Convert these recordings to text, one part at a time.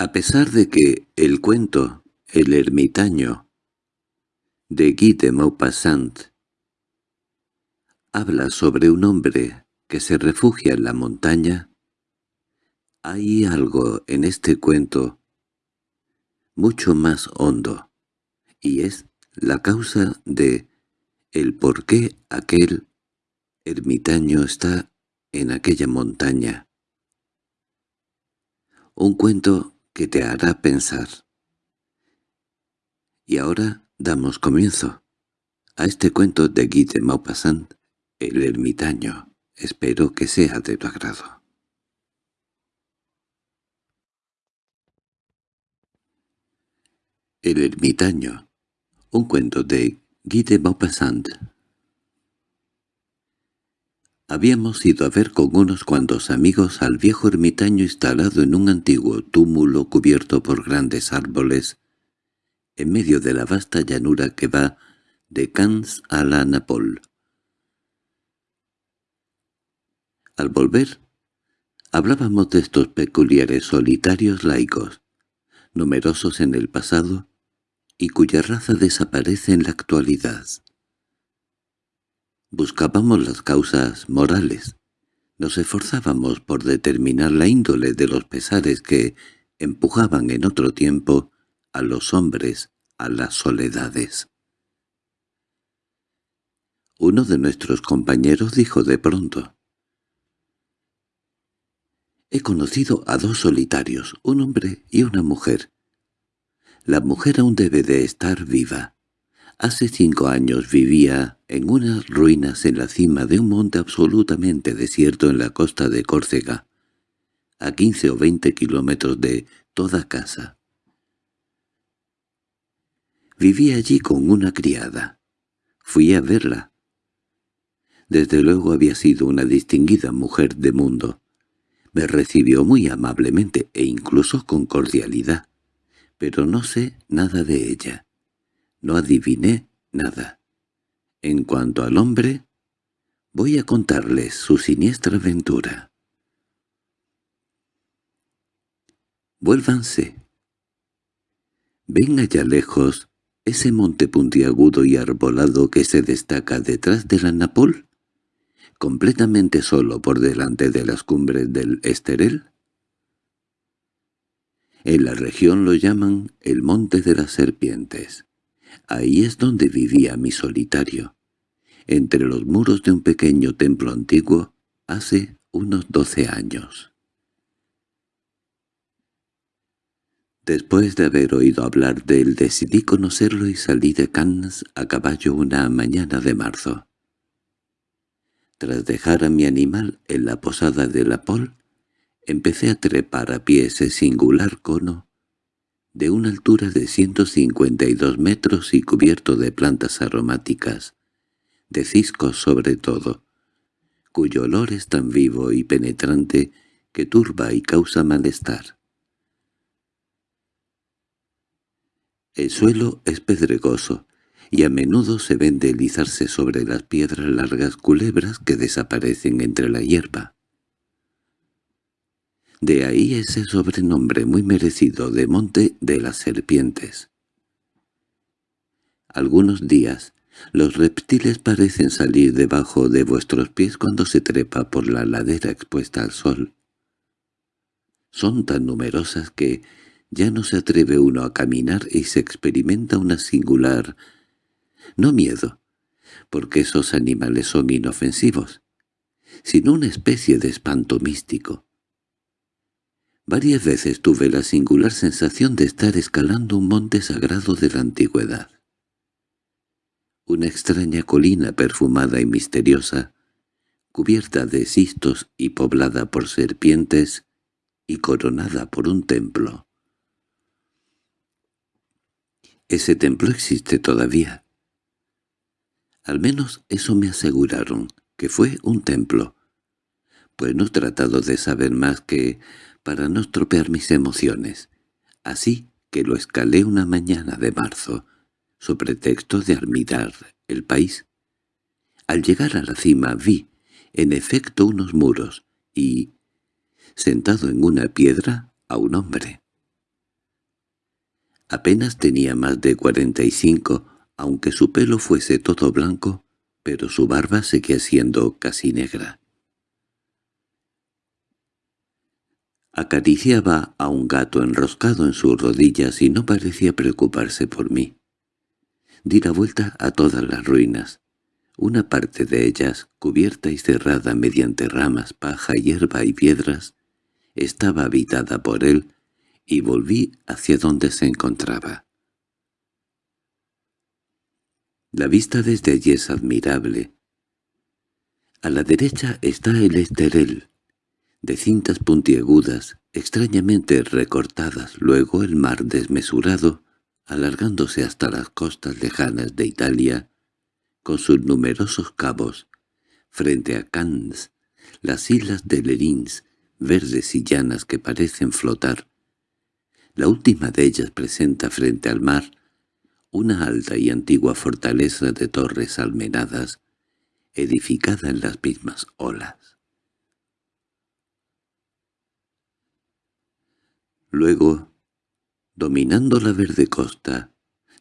A pesar de que el cuento El ermitaño de Guy de Maupassant habla sobre un hombre que se refugia en la montaña, hay algo en este cuento mucho más hondo, y es la causa de el por qué aquel ermitaño está en aquella montaña. Un cuento que te hará pensar. Y ahora damos comienzo a este cuento de Guy de Maupassant, El ermitaño. Espero que sea de tu agrado. El ermitaño. Un cuento de Guy de Maupassant. Habíamos ido a ver con unos cuantos amigos al viejo ermitaño instalado en un antiguo túmulo cubierto por grandes árboles, en medio de la vasta llanura que va de Cannes a la Napol. Al volver, hablábamos de estos peculiares solitarios laicos, numerosos en el pasado, y cuya raza desaparece en la actualidad. Buscábamos las causas morales. Nos esforzábamos por determinar la índole de los pesares que empujaban en otro tiempo a los hombres a las soledades. Uno de nuestros compañeros dijo de pronto, «He conocido a dos solitarios, un hombre y una mujer. La mujer aún debe de estar viva. Hace cinco años vivía en unas ruinas en la cima de un monte absolutamente desierto en la costa de Córcega, a quince o veinte kilómetros de toda casa. Vivía allí con una criada. Fui a verla. Desde luego había sido una distinguida mujer de mundo. Me recibió muy amablemente e incluso con cordialidad, pero no sé nada de ella. No adiviné nada. En cuanto al hombre, voy a contarles su siniestra aventura. Vuélvanse. Ven allá lejos ese monte puntiagudo y arbolado que se destaca detrás de la Napol, completamente solo por delante de las cumbres del Esterel. En la región lo llaman el Monte de las Serpientes. Ahí es donde vivía mi solitario, entre los muros de un pequeño templo antiguo, hace unos doce años. Después de haber oído hablar de él decidí conocerlo y salí de Cannes a caballo una mañana de marzo. Tras dejar a mi animal en la posada de la Pol, empecé a trepar a pie ese singular cono de una altura de 152 metros y cubierto de plantas aromáticas, de ciscos sobre todo, cuyo olor es tan vivo y penetrante que turba y causa malestar. El suelo es pedregoso, y a menudo se ven deslizarse sobre las piedras largas culebras que desaparecen entre la hierba. De ahí ese sobrenombre muy merecido de Monte de las Serpientes. Algunos días, los reptiles parecen salir debajo de vuestros pies cuando se trepa por la ladera expuesta al sol. Son tan numerosas que ya no se atreve uno a caminar y se experimenta una singular, no miedo, porque esos animales son inofensivos, sino una especie de espanto místico. Varias veces tuve la singular sensación de estar escalando un monte sagrado de la antigüedad. Una extraña colina perfumada y misteriosa, cubierta de cistos y poblada por serpientes, y coronada por un templo. Ese templo existe todavía. Al menos eso me aseguraron, que fue un templo, pues no he tratado de saber más que para no estropear mis emociones, así que lo escalé una mañana de marzo, su pretexto de admirar el país. Al llegar a la cima vi, en efecto, unos muros y, sentado en una piedra, a un hombre. Apenas tenía más de cuarenta y cinco, aunque su pelo fuese todo blanco, pero su barba seguía siendo casi negra. Acariciaba a un gato enroscado en sus rodillas y no parecía preocuparse por mí. Di la vuelta a todas las ruinas. Una parte de ellas, cubierta y cerrada mediante ramas, paja, hierba y piedras, estaba habitada por él, y volví hacia donde se encontraba. La vista desde allí es admirable. A la derecha está el esterel, de cintas puntiagudas, extrañamente recortadas, luego el mar desmesurado, alargándose hasta las costas lejanas de Italia, con sus numerosos cabos, frente a Cannes, las islas de Lerins, verdes y llanas que parecen flotar. La última de ellas presenta frente al mar una alta y antigua fortaleza de torres almenadas, edificada en las mismas olas. Luego, dominando la verde costa,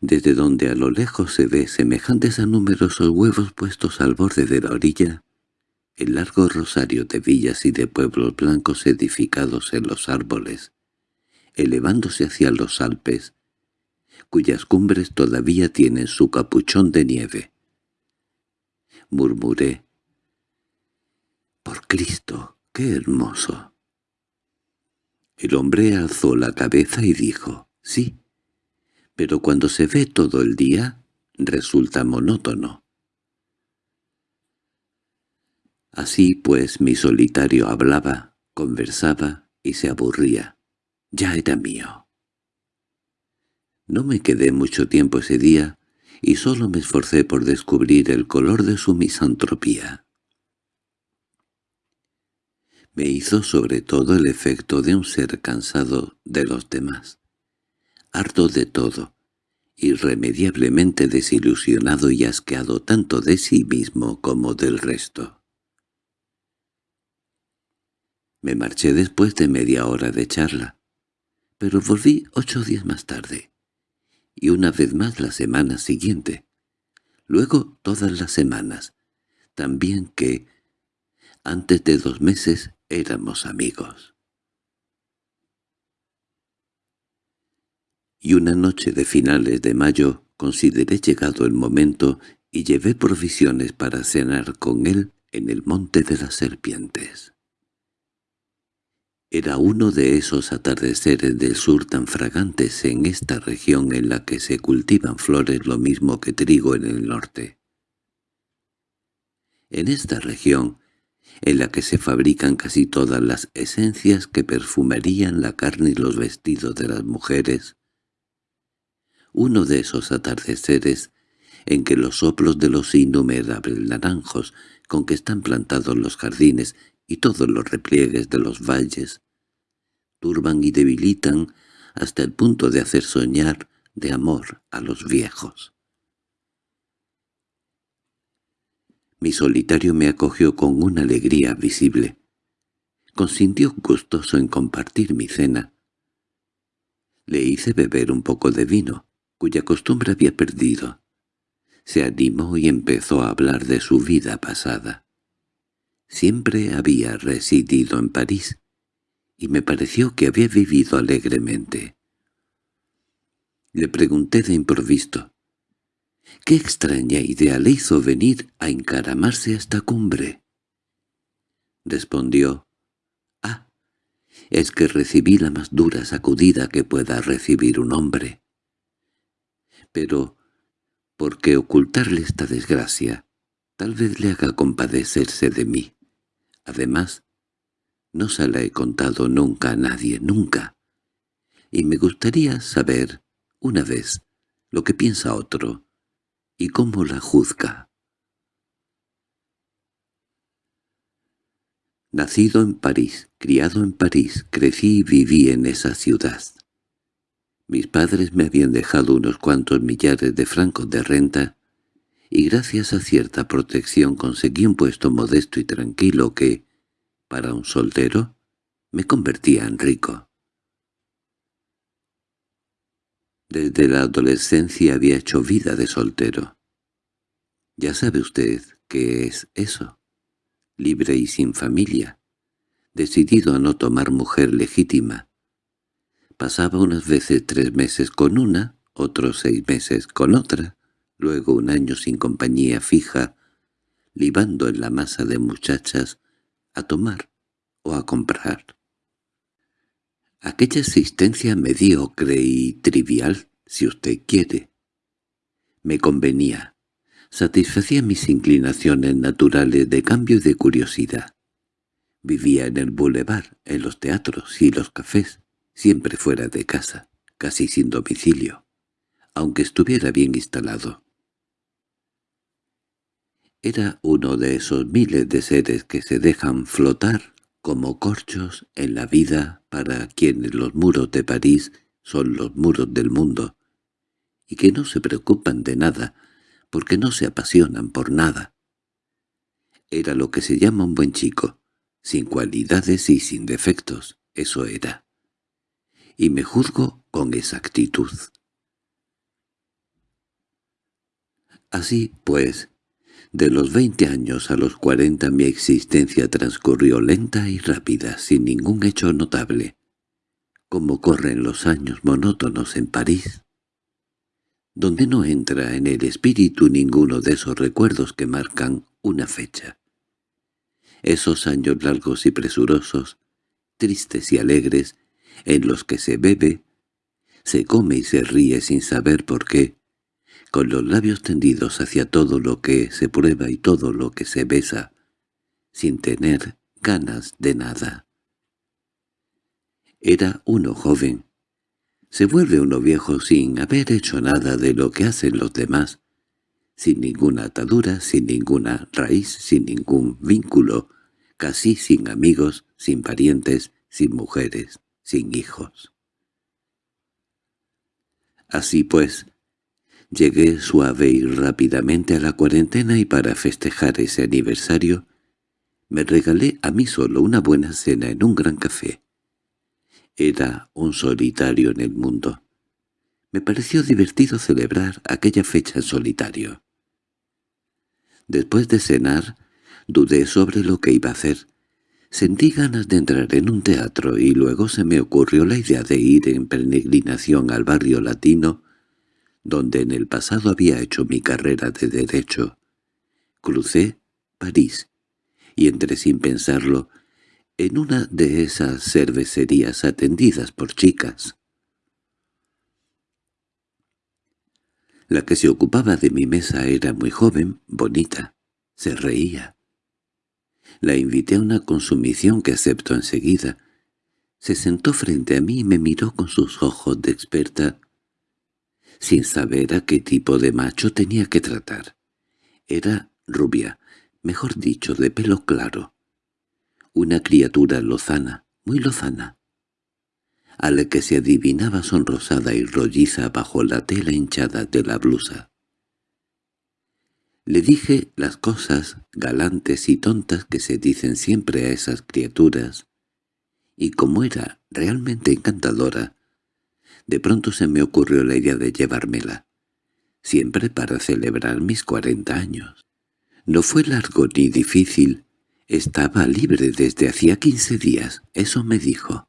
desde donde a lo lejos se ve semejantes a numerosos huevos puestos al borde de la orilla, el largo rosario de villas y de pueblos blancos edificados en los árboles, elevándose hacia los Alpes, cuyas cumbres todavía tienen su capuchón de nieve. Murmuré. «¡Por Cristo, qué hermoso!» El hombre alzó la cabeza y dijo, «Sí, pero cuando se ve todo el día, resulta monótono». Así pues mi solitario hablaba, conversaba y se aburría. Ya era mío. No me quedé mucho tiempo ese día y solo me esforcé por descubrir el color de su misantropía. Me hizo sobre todo el efecto de un ser cansado de los demás, harto de todo, irremediablemente desilusionado y asqueado tanto de sí mismo como del resto. Me marché después de media hora de charla, pero volví ocho días más tarde, y una vez más la semana siguiente, luego todas las semanas, también que, antes de dos meses, éramos amigos. Y una noche de finales de mayo consideré llegado el momento y llevé provisiones para cenar con él en el Monte de las Serpientes. Era uno de esos atardeceres del sur tan fragantes en esta región en la que se cultivan flores lo mismo que trigo en el norte. En esta región, en la que se fabrican casi todas las esencias que perfumarían la carne y los vestidos de las mujeres, uno de esos atardeceres en que los soplos de los innumerables naranjos con que están plantados los jardines y todos los repliegues de los valles, turban y debilitan hasta el punto de hacer soñar de amor a los viejos. Mi solitario me acogió con una alegría visible. Consintió gustoso en compartir mi cena. Le hice beber un poco de vino, cuya costumbre había perdido. Se animó y empezó a hablar de su vida pasada. Siempre había residido en París, y me pareció que había vivido alegremente. Le pregunté de improviso, ¿qué extraña idea le hizo venir a encaramarse a esta cumbre? Respondió, «Ah, es que recibí la más dura sacudida que pueda recibir un hombre. Pero, ¿por qué ocultarle esta desgracia? Tal vez le haga compadecerse de mí. Además, no se la he contado nunca a nadie, nunca. Y me gustaría saber, una vez, lo que piensa otro, y cómo la juzga. Nacido en París, criado en París, crecí y viví en esa ciudad. Mis padres me habían dejado unos cuantos millares de francos de renta, y gracias a cierta protección conseguí un puesto modesto y tranquilo que, para un soltero, me convertía en rico. Desde la adolescencia había hecho vida de soltero. Ya sabe usted qué es eso. Libre y sin familia. Decidido a no tomar mujer legítima. Pasaba unas veces tres meses con una, otros seis meses con otra, luego un año sin compañía fija, libando en la masa de muchachas a tomar o a comprar. Aquella existencia mediocre y trivial, si usted quiere, me convenía, satisfacía mis inclinaciones naturales de cambio y de curiosidad. Vivía en el boulevard, en los teatros y los cafés, siempre fuera de casa, casi sin domicilio, aunque estuviera bien instalado. Era uno de esos miles de seres que se dejan flotar como corchos en la vida para quienes los muros de París son los muros del mundo, y que no se preocupan de nada, porque no se apasionan por nada. Era lo que se llama un buen chico, sin cualidades y sin defectos, eso era. Y me juzgo con exactitud. Así, pues, de los veinte años a los cuarenta mi existencia transcurrió lenta y rápida, sin ningún hecho notable. Como corren los años monótonos en París, donde no entra en el espíritu ninguno de esos recuerdos que marcan una fecha. Esos años largos y presurosos, tristes y alegres, en los que se bebe, se come y se ríe sin saber por qué, con los labios tendidos hacia todo lo que se prueba y todo lo que se besa, sin tener ganas de nada. Era uno joven. Se vuelve uno viejo sin haber hecho nada de lo que hacen los demás, sin ninguna atadura, sin ninguna raíz, sin ningún vínculo, casi sin amigos, sin parientes, sin mujeres, sin hijos. Así pues, Llegué suave y rápidamente a la cuarentena y para festejar ese aniversario me regalé a mí solo una buena cena en un gran café. Era un solitario en el mundo. Me pareció divertido celebrar aquella fecha en solitario. Después de cenar, dudé sobre lo que iba a hacer. Sentí ganas de entrar en un teatro y luego se me ocurrió la idea de ir en peregrinación al barrio latino donde en el pasado había hecho mi carrera de Derecho. Crucé París y entré sin pensarlo en una de esas cervecerías atendidas por chicas. La que se ocupaba de mi mesa era muy joven, bonita, se reía. La invité a una consumición que aceptó enseguida. Se sentó frente a mí y me miró con sus ojos de experta sin saber a qué tipo de macho tenía que tratar. Era rubia, mejor dicho, de pelo claro. Una criatura lozana, muy lozana, a la que se adivinaba sonrosada y rolliza bajo la tela hinchada de la blusa. Le dije las cosas galantes y tontas que se dicen siempre a esas criaturas, y como era realmente encantadora, de pronto se me ocurrió la idea de llevármela, siempre para celebrar mis cuarenta años. No fue largo ni difícil, estaba libre desde hacía quince días, eso me dijo.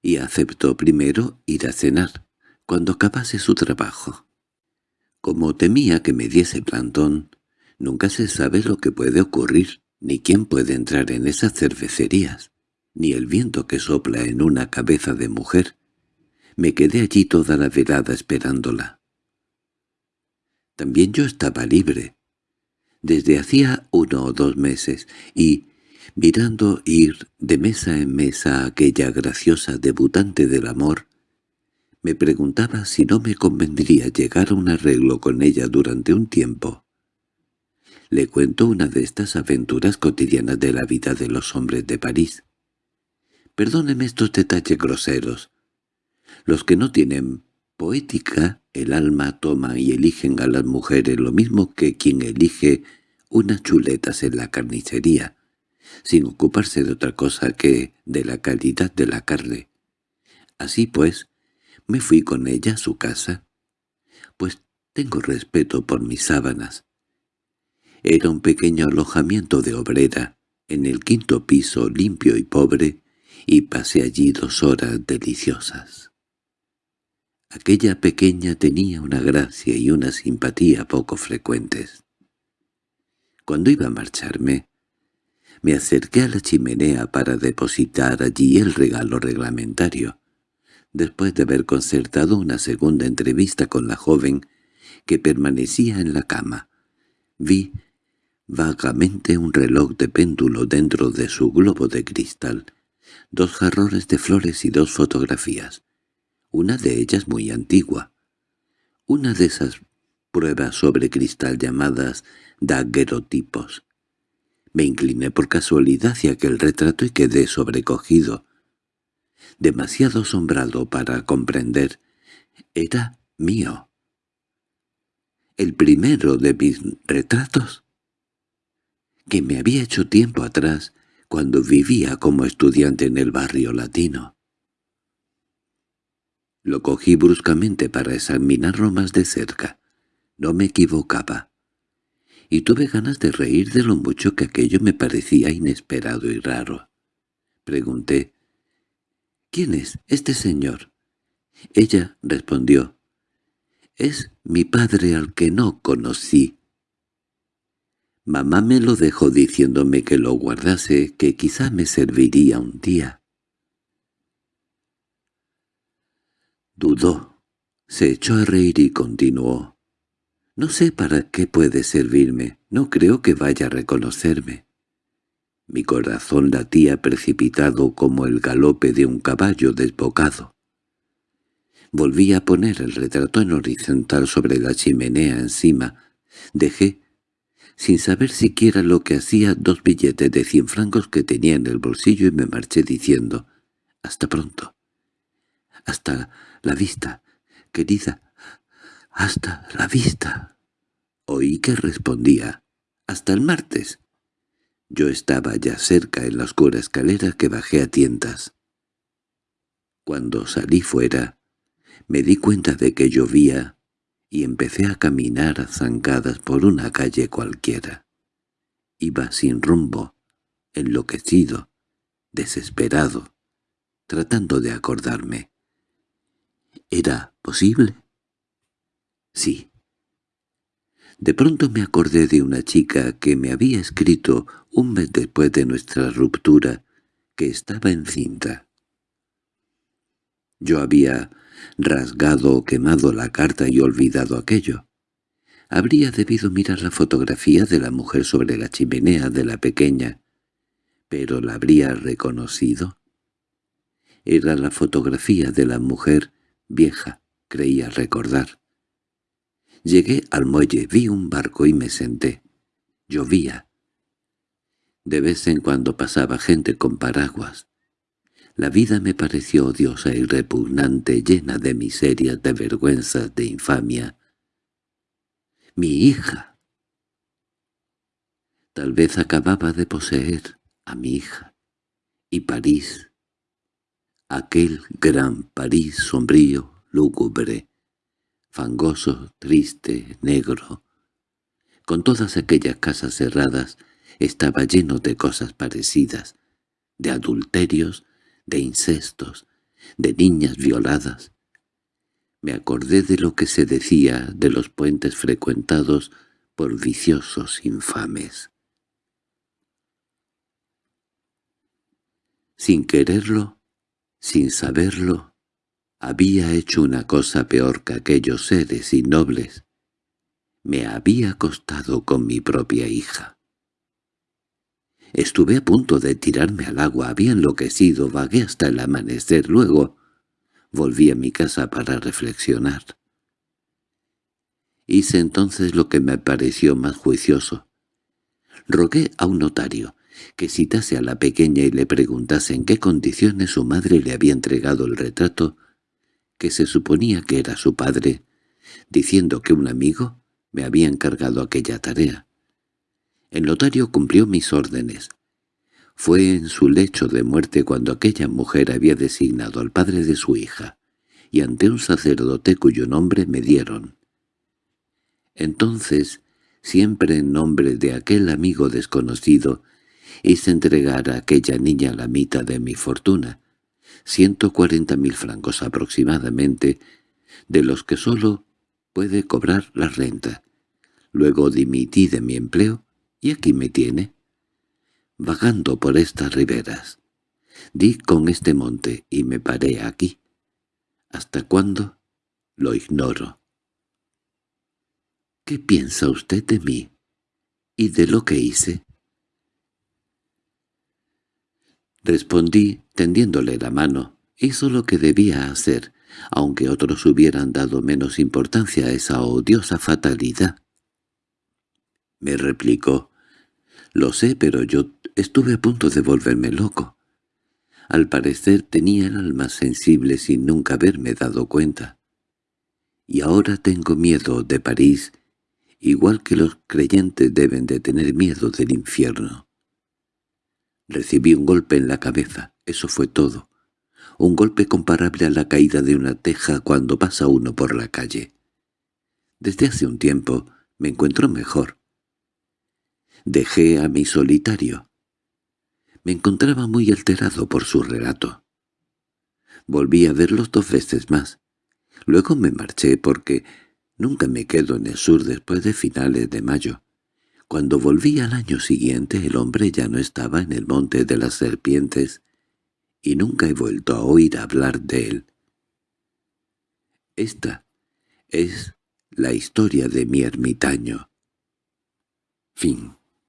Y aceptó primero ir a cenar, cuando acabase su trabajo. Como temía que me diese plantón, nunca se sabe lo que puede ocurrir, ni quién puede entrar en esas cervecerías, ni el viento que sopla en una cabeza de mujer, me quedé allí toda la velada esperándola. También yo estaba libre, desde hacía uno o dos meses, y, mirando ir de mesa en mesa a aquella graciosa debutante del amor, me preguntaba si no me convendría llegar a un arreglo con ella durante un tiempo. Le cuento una de estas aventuras cotidianas de la vida de los hombres de París. Perdóneme estos detalles groseros, los que no tienen poética, el alma toma y eligen a las mujeres lo mismo que quien elige unas chuletas en la carnicería, sin ocuparse de otra cosa que de la calidad de la carne. Así pues, Me fui con ella a su casa, pues tengo respeto por mis sábanas. Era un pequeño alojamiento de obrera, en el quinto piso limpio y pobre, y pasé allí dos horas deliciosas. Aquella pequeña tenía una gracia y una simpatía poco frecuentes. Cuando iba a marcharme, me acerqué a la chimenea para depositar allí el regalo reglamentario, después de haber concertado una segunda entrevista con la joven que permanecía en la cama. Vi vagamente un reloj de péndulo dentro de su globo de cristal, dos jarrones de flores y dos fotografías, una de ellas muy antigua. Una de esas pruebas sobre cristal llamadas daguerotipos. Me incliné por casualidad hacia aquel retrato y quedé sobrecogido. Demasiado asombrado para comprender. Era mío. El primero de mis retratos. Que me había hecho tiempo atrás, cuando vivía como estudiante en el barrio latino. Lo cogí bruscamente para examinarlo más de cerca. No me equivocaba y tuve ganas de reír de lo mucho que aquello me parecía inesperado y raro. Pregunté, «¿Quién es este señor?» Ella respondió, «Es mi padre al que no conocí». Mamá me lo dejó diciéndome que lo guardase, que quizá me serviría un día. Dudó, se echó a reír y continuó. No sé para qué puede servirme, no creo que vaya a reconocerme. Mi corazón latía precipitado como el galope de un caballo desbocado. Volví a poner el retrato en horizontal sobre la chimenea encima. Dejé, sin saber siquiera lo que hacía, dos billetes de cien francos que tenía en el bolsillo y me marché diciendo, «Hasta pronto». «Hasta la vista, querida, «Hasta la vista». Oí que respondía, «Hasta el martes». Yo estaba ya cerca en la oscura escalera que bajé a tientas. Cuando salí fuera, me di cuenta de que llovía y empecé a caminar a zancadas por una calle cualquiera. Iba sin rumbo, enloquecido, desesperado, tratando de acordarme. ¿Era posible? Sí. De pronto me acordé de una chica que me había escrito un mes después de nuestra ruptura, que estaba encinta. Yo había rasgado o quemado la carta y olvidado aquello. Habría debido mirar la fotografía de la mujer sobre la chimenea de la pequeña, pero la habría reconocido. Era la fotografía de la mujer vieja, creía recordar. Llegué al muelle, vi un barco y me senté. Llovía. De vez en cuando pasaba gente con paraguas. La vida me pareció odiosa y repugnante, llena de miserias, de vergüenzas, de infamia. Mi hija. Tal vez acababa de poseer a mi hija. Y París. Aquel gran París sombrío, lúgubre, fangoso, triste, negro. Con todas aquellas casas cerradas estaba lleno de cosas parecidas, de adulterios, de incestos, de niñas violadas. Me acordé de lo que se decía de los puentes frecuentados por viciosos infames. Sin quererlo, sin saberlo, había hecho una cosa peor que aquellos seres innobles. Me había acostado con mi propia hija. Estuve a punto de tirarme al agua, había enloquecido, vagué hasta el amanecer, luego volví a mi casa para reflexionar. Hice entonces lo que me pareció más juicioso. Rogué a un notario que citase a la pequeña y le preguntase en qué condiciones su madre le había entregado el retrato que se suponía que era su padre, diciendo que un amigo me había encargado aquella tarea. El notario cumplió mis órdenes. Fue en su lecho de muerte cuando aquella mujer había designado al padre de su hija, y ante un sacerdote cuyo nombre me dieron. Entonces, siempre en nombre de aquel amigo desconocido, hice entregar a aquella niña la mitad de mi fortuna, ciento cuarenta mil francos aproximadamente, de los que sólo puede cobrar la renta. Luego dimití de mi empleo y aquí me tiene, vagando por estas riberas. Di con este monte y me paré aquí. ¿Hasta cuándo? Lo ignoro. ¿Qué piensa usted de mí? ¿Y de lo que hice? Respondí, tendiéndole la mano. Hizo lo que debía hacer, aunque otros hubieran dado menos importancia a esa odiosa fatalidad. Me replicó, «Lo sé, pero yo estuve a punto de volverme loco. Al parecer tenía el alma sensible sin nunca haberme dado cuenta. Y ahora tengo miedo de París, igual que los creyentes deben de tener miedo del infierno. Recibí un golpe en la cabeza, eso fue todo. Un golpe comparable a la caída de una teja cuando pasa uno por la calle. Desde hace un tiempo me encuentro mejor. Dejé a mi solitario. Me encontraba muy alterado por su relato. Volví a verlos dos veces más. Luego me marché porque nunca me quedo en el sur después de finales de mayo. Cuando volví al año siguiente el hombre ya no estaba en el monte de las serpientes y nunca he vuelto a oír hablar de él. Esta es la historia de mi ermitaño. Fin